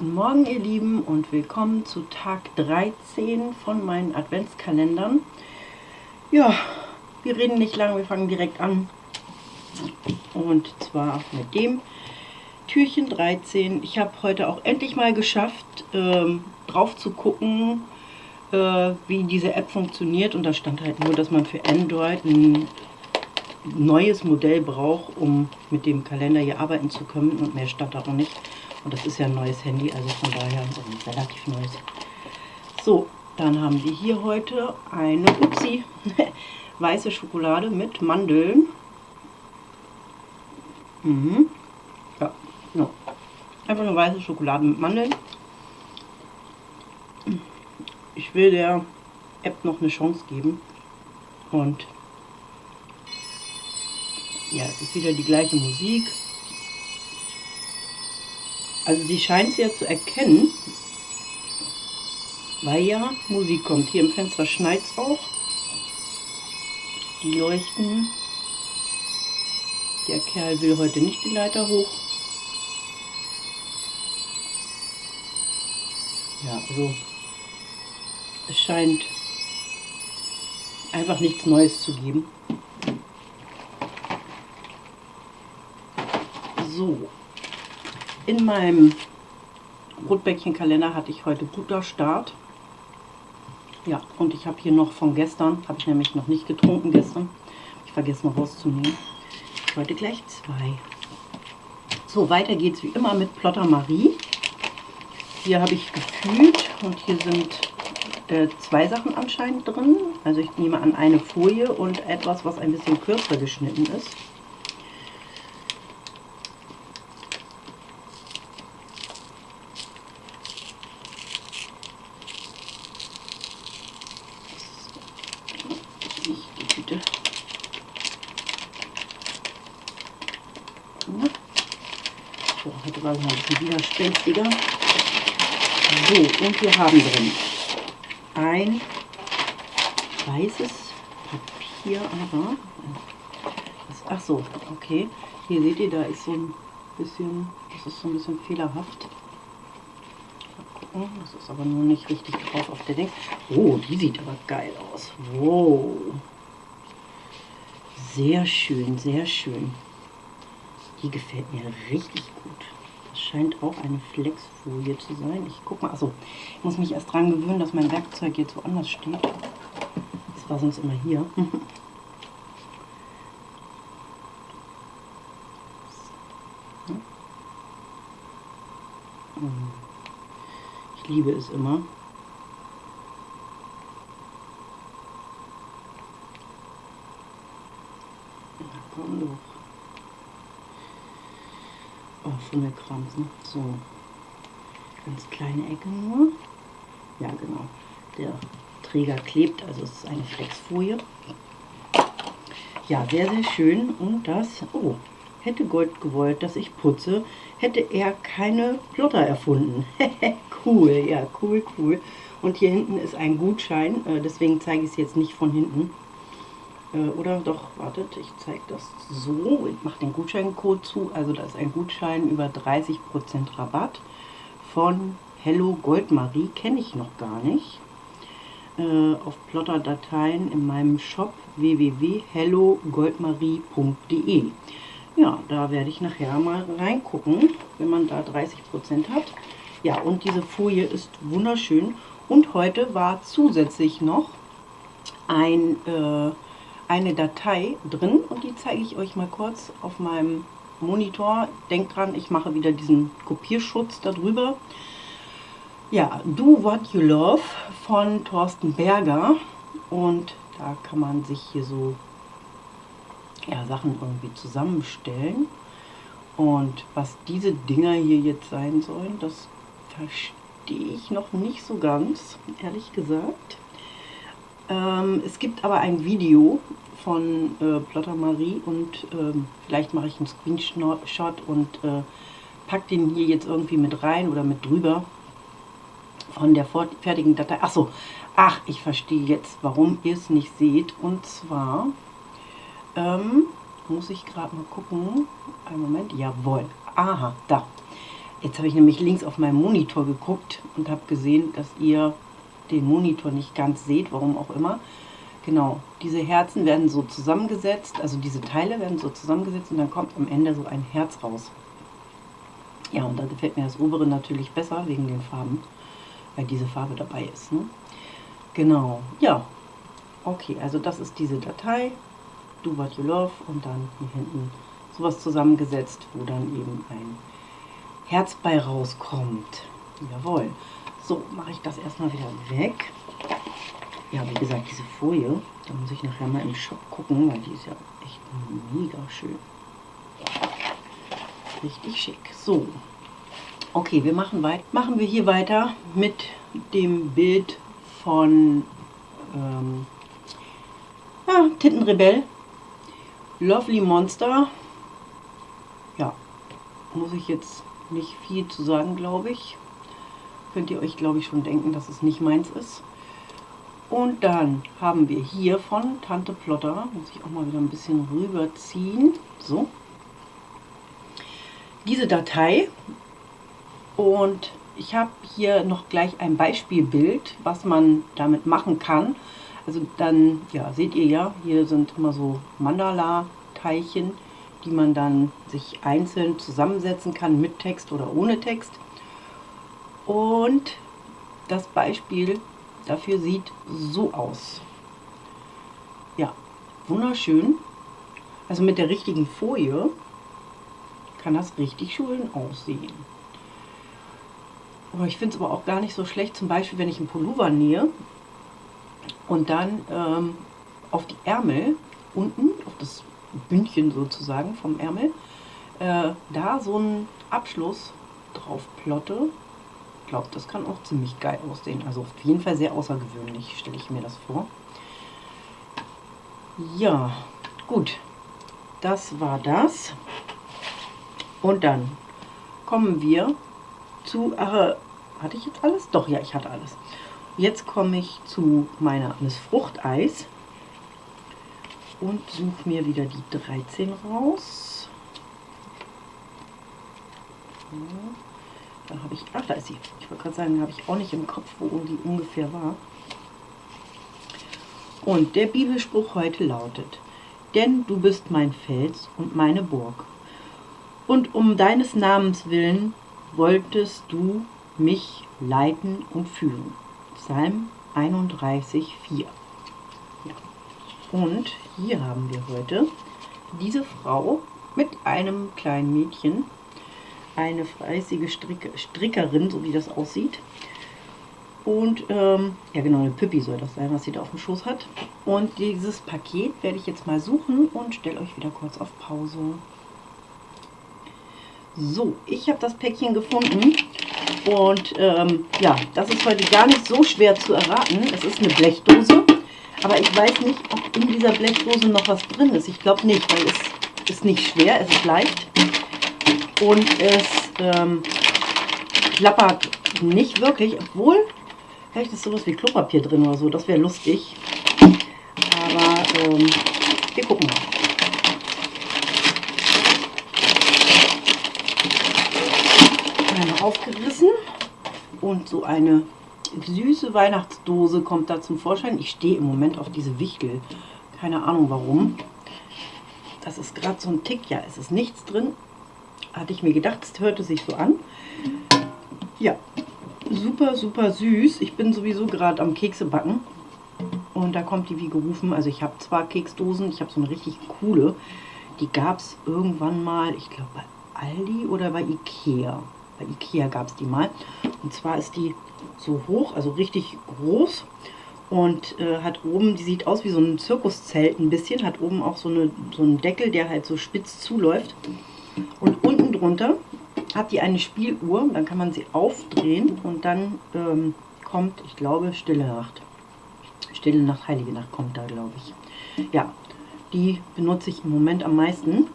Guten Morgen ihr Lieben und willkommen zu Tag 13 von meinen Adventskalendern. Ja, wir reden nicht lange, wir fangen direkt an. Und zwar mit dem Türchen 13. Ich habe heute auch endlich mal geschafft, ähm, drauf zu gucken, äh, wie diese App funktioniert. Und da stand halt nur, dass man für Android ein neues Modell braucht, um mit dem Kalender hier arbeiten zu können. Und mehr stand da auch nicht. Und das ist ja ein neues Handy, also von daher ein relativ neues. So, dann haben wir hier heute eine Upsi, weiße Schokolade mit Mandeln. Mhm. Ja, no. einfach eine weiße Schokolade mit Mandeln. Ich will der App noch eine Chance geben. Und ja, es ist wieder die gleiche Musik. Also sie scheint es ja zu erkennen, weil ja Musik kommt. Hier im Fenster schneit es auch. Die leuchten. Der Kerl will heute nicht die Leiter hoch. Ja, also es scheint einfach nichts Neues zu geben. So, in meinem Rotbäckchenkalender hatte ich heute guter Start. Ja, und ich habe hier noch von gestern, habe ich nämlich noch nicht getrunken gestern. Ich vergesse noch rauszunehmen. Heute gleich zwei. So, weiter geht es wie immer mit Plotter Marie. Hier habe ich gefühlt und hier sind äh, zwei Sachen anscheinend drin. Also ich nehme an eine Folie und etwas, was ein bisschen kürzer geschnitten ist. So, heute war es noch ein bisschen widerspenstiger. So, und wir haben drin ein weißes Papier, aber ach so, okay. Hier seht ihr, da ist so ein bisschen, das ist so ein bisschen fehlerhaft. Mal das ist aber nur nicht richtig drauf auf der Ding. Oh, die sieht aber geil aus. Wow. Sehr schön, sehr schön. Die gefällt mir richtig gut. Das scheint auch eine Flexfolie zu sein. Ich guck mal, achso, ich muss mich erst daran gewöhnen, dass mein Werkzeug jetzt woanders steht. Das war sonst immer hier. Ich liebe es immer. Na komm doch. Fummelkrams, ne? So. Ganz kleine Ecke nur. Ja, genau. Der Träger klebt, also es ist eine Flexfolie. Ja, sehr, sehr schön. Und das, oh, hätte Gold gewollt, dass ich putze, hätte er keine Plotter erfunden. cool, ja, cool, cool. Und hier hinten ist ein Gutschein, äh, deswegen zeige ich es jetzt nicht von hinten. Äh, oder doch, wartet, ich zeige das so. Ich mache den Gutscheincode zu. Also da ist ein Gutschein über 30% Rabatt von Hello Goldmarie. Kenne ich noch gar nicht. Äh, auf Plotter-Dateien in meinem Shop www.hellogoldmarie.de Ja, da werde ich nachher mal reingucken, wenn man da 30% hat. Ja, und diese Folie ist wunderschön. Und heute war zusätzlich noch ein... Äh, eine Datei drin und die zeige ich euch mal kurz auf meinem Monitor. Denkt dran, ich mache wieder diesen Kopierschutz darüber. Ja, Do What You Love von Thorsten Berger und da kann man sich hier so ja, Sachen irgendwie zusammenstellen. Und was diese Dinger hier jetzt sein sollen, das verstehe ich noch nicht so ganz, ehrlich gesagt. Ähm, es gibt aber ein Video von äh, Plotter Marie und ähm, vielleicht mache ich einen Screenshot und äh, pack den hier jetzt irgendwie mit rein oder mit drüber von der fertigen Datei. Achso, ach, ich verstehe jetzt, warum ihr es nicht seht. Und zwar ähm, muss ich gerade mal gucken. Einen Moment, jawohl. Aha, da. Jetzt habe ich nämlich links auf meinem Monitor geguckt und habe gesehen, dass ihr den Monitor nicht ganz seht, warum auch immer. Genau, diese Herzen werden so zusammengesetzt, also diese Teile werden so zusammengesetzt und dann kommt am Ende so ein Herz raus. Ja, und da gefällt mir das obere natürlich besser wegen den Farben, weil diese Farbe dabei ist. Ne? Genau, ja. Okay, also das ist diese Datei, Do What You Love und dann hier hinten sowas zusammengesetzt, wo dann eben ein Herz bei rauskommt. Jawohl. So, mache ich das erstmal wieder weg. Ja, wie gesagt, diese Folie, da muss ich nachher mal im Shop gucken, weil die ist ja echt mega schön. Richtig schick. So, okay, wir machen weiter. Machen wir hier weiter mit dem Bild von ähm, ja, Tintenrebell. Lovely Monster. Ja, muss ich jetzt nicht viel zu sagen, glaube ich. Könnt ihr euch, glaube ich, schon denken, dass es nicht meins ist. Und dann haben wir hier von Tante Plotter, muss ich auch mal wieder ein bisschen rüberziehen, so, diese Datei. Und ich habe hier noch gleich ein Beispielbild, was man damit machen kann. Also dann, ja, seht ihr ja, hier sind immer so Mandala-Teilchen, die man dann sich einzeln zusammensetzen kann mit Text oder ohne Text. Und das Beispiel dafür sieht so aus. Ja, wunderschön. Also mit der richtigen Folie kann das richtig schön aussehen. Aber ich finde es aber auch gar nicht so schlecht, zum Beispiel wenn ich einen Pullover nähe und dann ähm, auf die Ärmel unten, auf das Bündchen sozusagen vom Ärmel, äh, da so einen Abschluss drauf plotte glaube, das kann auch ziemlich geil aussehen. Also auf jeden Fall sehr außergewöhnlich, stelle ich mir das vor. Ja, gut. Das war das. Und dann kommen wir zu... Ach, hatte ich jetzt alles? Doch, ja, ich hatte alles. Jetzt komme ich zu meiner Fruchteis und suche mir wieder die 13 raus. Ja. Da habe ich, ach da ist sie. Ich wollte gerade sagen, habe ich auch nicht im Kopf, wo die ungefähr war. Und der Bibelspruch heute lautet, denn du bist mein Fels und meine Burg. Und um deines Namens willen wolltest du mich leiten und führen. Psalm 31, 4. Ja. Und hier haben wir heute diese Frau mit einem kleinen Mädchen, eine fleißige Strick Strickerin, so wie das aussieht. Und, ähm, ja genau, eine Pippi soll das sein, was sie da auf dem Schoß hat. Und dieses Paket werde ich jetzt mal suchen und stelle euch wieder kurz auf Pause. So, ich habe das Päckchen gefunden und ähm, ja, das ist heute gar nicht so schwer zu erraten. Es ist eine Blechdose, aber ich weiß nicht, ob in dieser Blechdose noch was drin ist. Ich glaube nicht, weil es ist nicht schwer, es ist leicht und es ähm, klappert nicht wirklich, obwohl vielleicht ist sowas wie Klopapier drin oder so, das wäre lustig. Aber ähm, wir gucken mal. Einmal aufgerissen und so eine süße Weihnachtsdose kommt da zum Vorschein. Ich stehe im Moment auf diese Wichtel. Keine Ahnung warum. Das ist gerade so ein Tick. Ja, es ist nichts drin hatte ich mir gedacht, es hörte sich so an. Ja, super, super süß. Ich bin sowieso gerade am Kekse backen. Und da kommt die wie gerufen. Also ich habe zwar Keksdosen, ich habe so eine richtig coole. Die gab es irgendwann mal, ich glaube bei Aldi oder bei Ikea. Bei Ikea gab es die mal. Und zwar ist die so hoch, also richtig groß. Und äh, hat oben, die sieht aus wie so ein Zirkuszelt ein bisschen. Hat oben auch so, eine, so einen Deckel, der halt so spitz zuläuft. Und unten drunter hat die eine Spieluhr, dann kann man sie aufdrehen und dann ähm, kommt, ich glaube, Stille Nacht. Stille Nacht, Heilige Nacht kommt da, glaube ich. Ja, die benutze ich im Moment am meisten,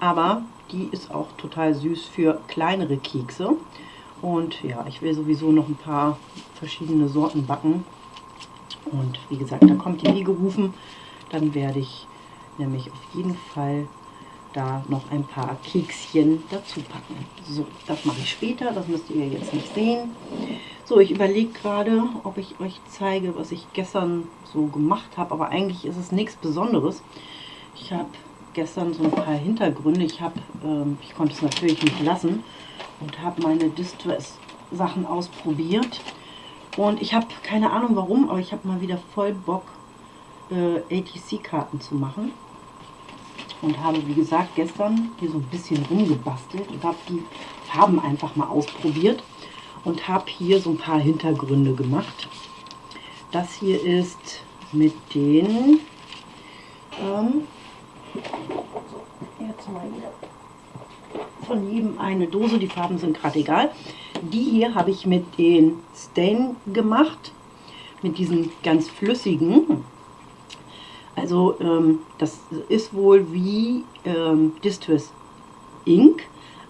aber die ist auch total süß für kleinere Kekse. Und ja, ich will sowieso noch ein paar verschiedene Sorten backen. Und wie gesagt, da kommt die wie gerufen. Dann werde ich nämlich auf jeden Fall da noch ein paar Kekschen dazu packen. So, das mache ich später, das müsst ihr jetzt nicht sehen. So, ich überlege gerade, ob ich euch zeige, was ich gestern so gemacht habe, aber eigentlich ist es nichts Besonderes. Ich habe gestern so ein paar Hintergründe. Ich habe, ähm, ich konnte es natürlich nicht lassen und habe meine Distress-Sachen ausprobiert. Und ich habe keine Ahnung warum, aber ich habe mal wieder voll Bock, äh, ATC-Karten zu machen. Und habe, wie gesagt, gestern hier so ein bisschen rumgebastelt und habe die Farben einfach mal ausprobiert. Und habe hier so ein paar Hintergründe gemacht. Das hier ist mit den... Ähm, jetzt mal wieder von jedem eine Dose. Die Farben sind gerade egal. Die hier habe ich mit den Stain gemacht. Mit diesen ganz flüssigen. Also ähm, das ist wohl wie ähm, Distress Ink,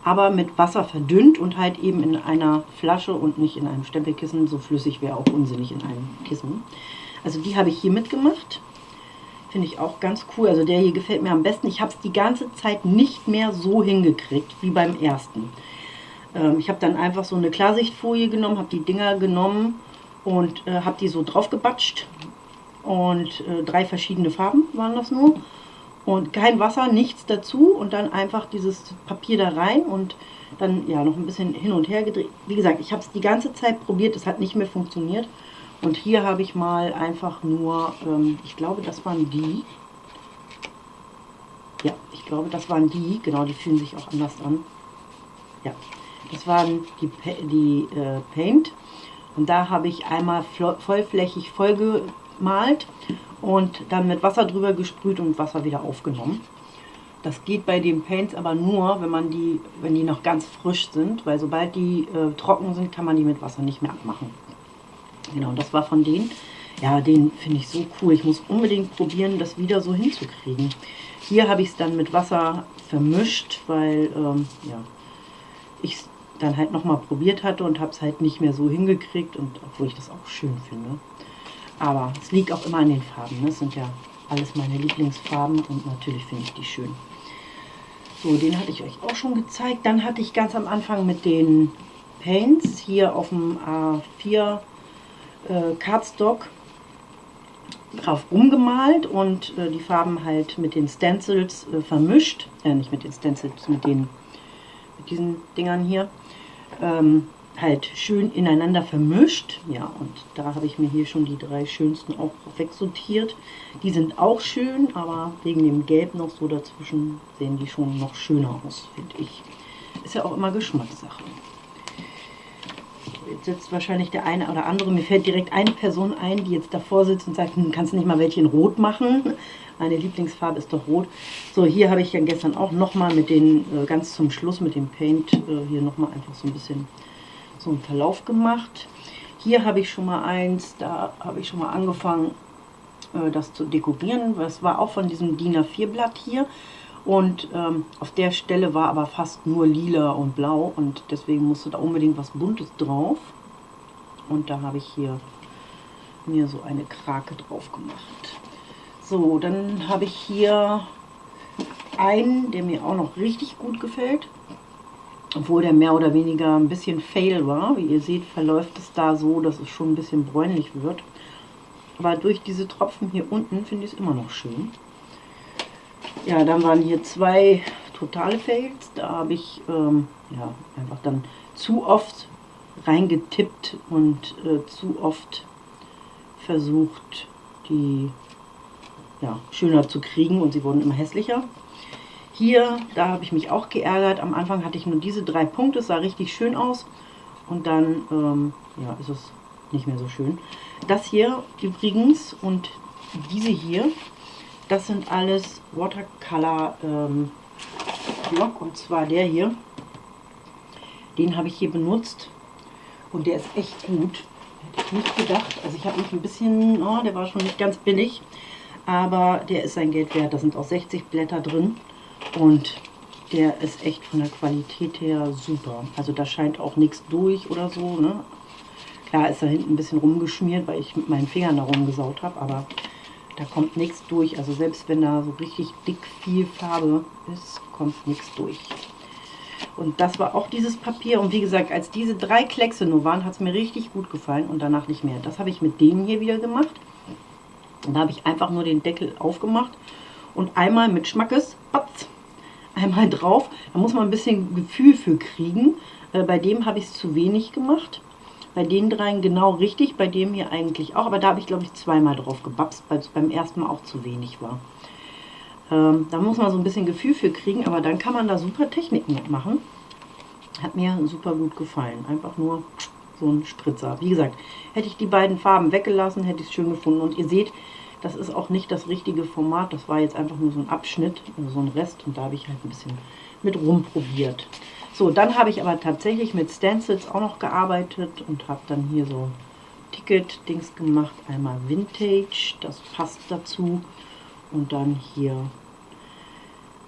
aber mit Wasser verdünnt und halt eben in einer Flasche und nicht in einem Stempelkissen. So flüssig wäre auch unsinnig in einem Kissen. Also die habe ich hier mitgemacht. Finde ich auch ganz cool. Also der hier gefällt mir am besten. Ich habe es die ganze Zeit nicht mehr so hingekriegt wie beim ersten. Ähm, ich habe dann einfach so eine Klarsichtfolie genommen, habe die Dinger genommen und äh, habe die so drauf gebatscht. Und äh, drei verschiedene Farben waren das nur. Und kein Wasser, nichts dazu. Und dann einfach dieses Papier da rein und dann ja noch ein bisschen hin und her gedreht. Wie gesagt, ich habe es die ganze Zeit probiert. Es hat nicht mehr funktioniert. Und hier habe ich mal einfach nur, ähm, ich glaube, das waren die. Ja, ich glaube, das waren die. Genau, die fühlen sich auch anders an. Ja, das waren die, die äh, Paint. Und da habe ich einmal vollflächig vollgemalt und dann mit Wasser drüber gesprüht und Wasser wieder aufgenommen. Das geht bei den Paints aber nur, wenn man die, wenn die noch ganz frisch sind, weil sobald die äh, trocken sind, kann man die mit Wasser nicht mehr abmachen. Genau, das war von denen. Ja, den finde ich so cool. Ich muss unbedingt probieren, das wieder so hinzukriegen. Hier habe ich es dann mit Wasser vermischt, weil ähm, ja, ich es dann halt nochmal probiert hatte und habe es halt nicht mehr so hingekriegt. Und obwohl ich das auch schön finde. Aber es liegt auch immer an den Farben. Ne? Das sind ja alles meine Lieblingsfarben und natürlich finde ich die schön. So, den hatte ich euch auch schon gezeigt. Dann hatte ich ganz am Anfang mit den Paints hier auf dem A4 äh, Cardstock drauf umgemalt und äh, die Farben halt mit den Stencils äh, vermischt. Äh, nicht mit den Stencils, mit, den, mit diesen Dingern hier. Ähm, halt schön ineinander vermischt. Ja, und da habe ich mir hier schon die drei schönsten auch wegsortiert. Die sind auch schön, aber wegen dem Gelb noch so dazwischen sehen die schon noch schöner aus, finde ich. Ist ja auch immer Geschmackssache. Jetzt sitzt wahrscheinlich der eine oder andere, mir fällt direkt eine Person ein, die jetzt davor sitzt und sagt, hm, kannst du nicht mal welche in Rot machen? Meine Lieblingsfarbe ist doch Rot. So, hier habe ich ja gestern auch nochmal mit den, äh, ganz zum Schluss mit dem Paint, äh, hier nochmal einfach so ein bisschen so einen Verlauf gemacht. Hier habe ich schon mal eins, da habe ich schon mal angefangen, äh, das zu dekorieren. Das war auch von diesem DIN A4 Blatt hier. Und ähm, auf der Stelle war aber fast nur lila und blau und deswegen musste da unbedingt was Buntes drauf. Und da habe ich hier mir so eine Krake drauf gemacht. So, dann habe ich hier einen, der mir auch noch richtig gut gefällt. Obwohl der mehr oder weniger ein bisschen fail war. Wie ihr seht, verläuft es da so, dass es schon ein bisschen bräunlich wird. Aber durch diese Tropfen hier unten finde ich es immer noch schön. Ja, dann waren hier zwei totale Fails. Da habe ich ähm, ja, einfach dann zu oft reingetippt und äh, zu oft versucht, die ja, schöner zu kriegen und sie wurden immer hässlicher. Hier, da habe ich mich auch geärgert. Am Anfang hatte ich nur diese drei Punkte, es sah richtig schön aus. Und dann ähm, ja, ist es nicht mehr so schön. Das hier übrigens und diese hier, das sind alles Watercolor ähm, Block und zwar der hier. Den habe ich hier benutzt und der ist echt gut. Hätte ich nicht gedacht. Also ich habe mich ein bisschen, oh, der war schon nicht ganz billig, aber der ist sein Geld wert. Da sind auch 60 Blätter drin und der ist echt von der Qualität her super. Also da scheint auch nichts durch oder so. Ne? Klar ist da hinten ein bisschen rumgeschmiert, weil ich mit meinen Fingern da rumgesaut habe, aber Da kommt nichts durch. Also selbst wenn da so richtig dick viel Farbe ist, kommt nichts durch. Und das war auch dieses Papier. Und wie gesagt, als diese drei Kleckse nur waren, hat es mir richtig gut gefallen und danach nicht mehr. Das habe ich mit denen hier wieder gemacht. Und da habe ich einfach nur den Deckel aufgemacht und einmal mit Schmackes, batz, einmal drauf. Da muss man ein bisschen Gefühl für kriegen. Äh, bei dem habe ich es zu wenig gemacht. Bei den dreien genau richtig, bei dem hier eigentlich auch. Aber da habe ich, glaube ich, zweimal drauf gebapst, weil es beim ersten Mal auch zu wenig war. Ähm, da muss man so ein bisschen Gefühl für kriegen, aber dann kann man da super Techniken mitmachen. Hat mir super gut gefallen. Einfach nur so ein Spritzer. Wie gesagt, hätte ich die beiden Farben weggelassen, hätte ich es schön gefunden. Und ihr seht, das ist auch nicht das richtige Format. Das war jetzt einfach nur so ein Abschnitt, also so ein Rest. Und da habe ich halt ein bisschen mit rumprobiert. So, dann habe ich aber tatsächlich mit Stencils auch noch gearbeitet und habe dann hier so Ticket-Dings gemacht. Einmal Vintage, das passt dazu. Und dann hier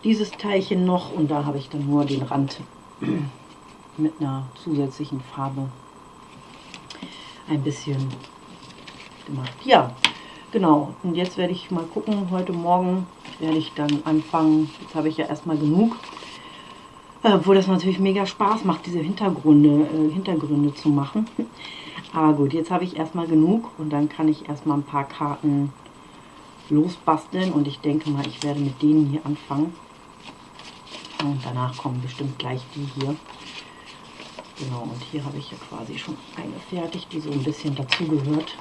dieses Teilchen noch und da habe ich dann nur den Rand mit einer zusätzlichen Farbe ein bisschen gemacht. Ja, genau. Und jetzt werde ich mal gucken, heute Morgen werde ich dann anfangen, jetzt habe ich ja erstmal genug, äh, obwohl das natürlich mega Spaß macht, diese Hintergründe, äh, Hintergründe zu machen. Aber gut, jetzt habe ich erstmal genug und dann kann ich erstmal ein paar Karten losbasteln und ich denke mal, ich werde mit denen hier anfangen. Und danach kommen bestimmt gleich die hier. Genau, und hier habe ich ja quasi schon eine fertig, die so ein bisschen dazugehört.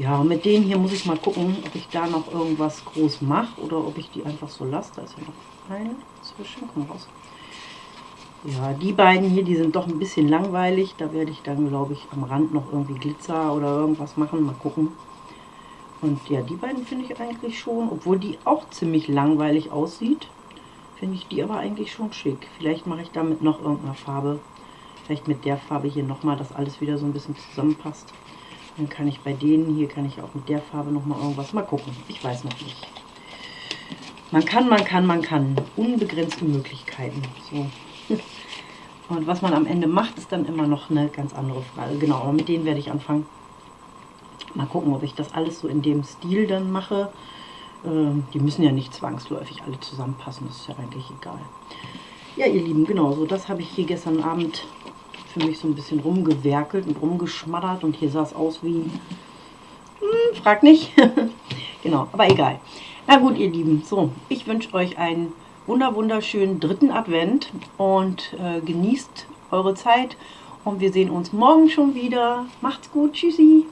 Ja, mit denen hier muss ich mal gucken, ob ich da noch irgendwas groß mache oder ob ich die einfach so lasse. Da ist ja noch eine zwischen, komm raus. Ja, die beiden hier, die sind doch ein bisschen langweilig. Da werde ich dann, glaube ich, am Rand noch irgendwie Glitzer oder irgendwas machen. Mal gucken. Und ja, die beiden finde ich eigentlich schon, obwohl die auch ziemlich langweilig aussieht, finde ich die aber eigentlich schon schick. Vielleicht mache ich damit noch irgendeine Farbe, vielleicht mit der Farbe hier nochmal, dass alles wieder so ein bisschen zusammenpasst. Dann kann ich bei denen hier, kann ich auch mit der Farbe nochmal irgendwas, mal gucken, ich weiß noch nicht. Man kann, man kann, man kann, unbegrenzte Möglichkeiten. So. Und was man am Ende macht, ist dann immer noch eine ganz andere Frage. Genau, aber mit denen werde ich anfangen. Mal gucken, ob ich das alles so in dem Stil dann mache. Ähm, die müssen ja nicht zwangsläufig alle zusammenpassen, das ist ja eigentlich egal. Ja, ihr Lieben, genau, so das habe ich hier gestern Abend für mich so ein bisschen rumgewerkelt und rumgeschmattert und hier sah es aus wie, hm, frag nicht, genau, aber egal. Na gut, ihr Lieben, so, ich wünsche euch einen wunder wunderschönen dritten Advent und äh, genießt eure Zeit und wir sehen uns morgen schon wieder. Macht's gut, tschüssi!